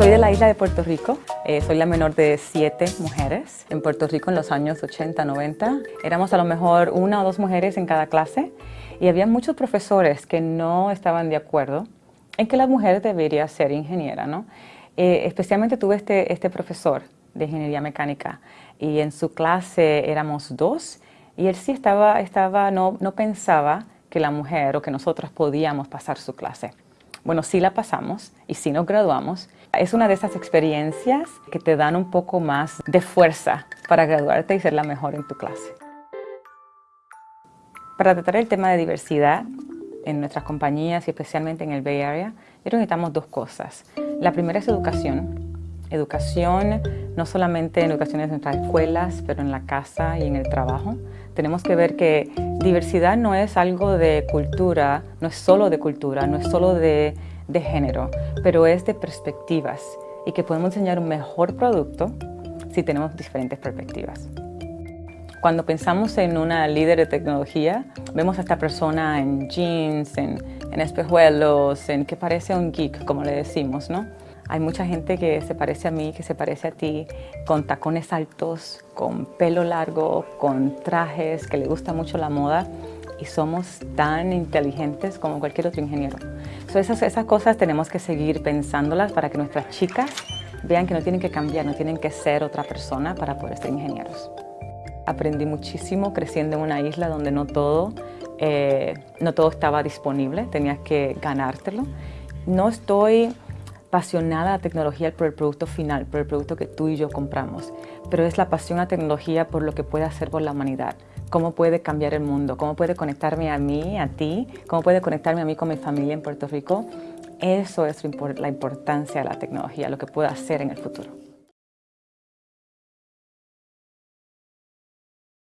Soy de la isla de Puerto Rico, eh, soy la menor de siete mujeres. En Puerto Rico en los años 80, 90, éramos a lo mejor una o dos mujeres en cada clase y había muchos profesores que no estaban de acuerdo en que la mujer debería ser ingeniera, ¿no? Eh, especialmente tuve este, este profesor de ingeniería mecánica y en su clase éramos dos y él sí estaba, estaba no, no pensaba que la mujer o que nosotras podíamos pasar su clase. Bueno, sí la pasamos y sí nos graduamos. Es una de esas experiencias que te dan un poco más de fuerza para graduarte y ser la mejor en tu clase. Para tratar el tema de diversidad en nuestras compañías y especialmente en el Bay Area, necesitamos dos cosas. La primera es educación. Educación, no solamente en educación en nuestras escuelas, pero en la casa y en el trabajo. Tenemos que ver que diversidad no es algo de cultura, no es solo de cultura, no es solo de, de género, pero es de perspectivas y que podemos enseñar un mejor producto si tenemos diferentes perspectivas. Cuando pensamos en una líder de tecnología, vemos a esta persona en jeans, en, en espejuelos, en que parece un geek, como le decimos, ¿no? Hay mucha gente que se parece a mí, que se parece a ti, con tacones altos, con pelo largo, con trajes, que le gusta mucho la moda y somos tan inteligentes como cualquier otro ingeniero. esas, esas cosas tenemos que seguir pensándolas para que nuestras chicas vean que no tienen que cambiar, no tienen que ser otra persona para poder ser ingenieros. Aprendí muchísimo creciendo en una isla donde no todo, eh, no todo estaba disponible, tenías que ganártelo. No estoy apasionada a la tecnología por el producto final, por el producto que tú y yo compramos, pero es la pasión a tecnología por lo que puede hacer por la humanidad, cómo puede cambiar el mundo, cómo puede conectarme a mí, a ti, cómo puede conectarme a mí con mi familia en Puerto Rico. Eso es la importancia de la tecnología, lo que puede hacer en el futuro.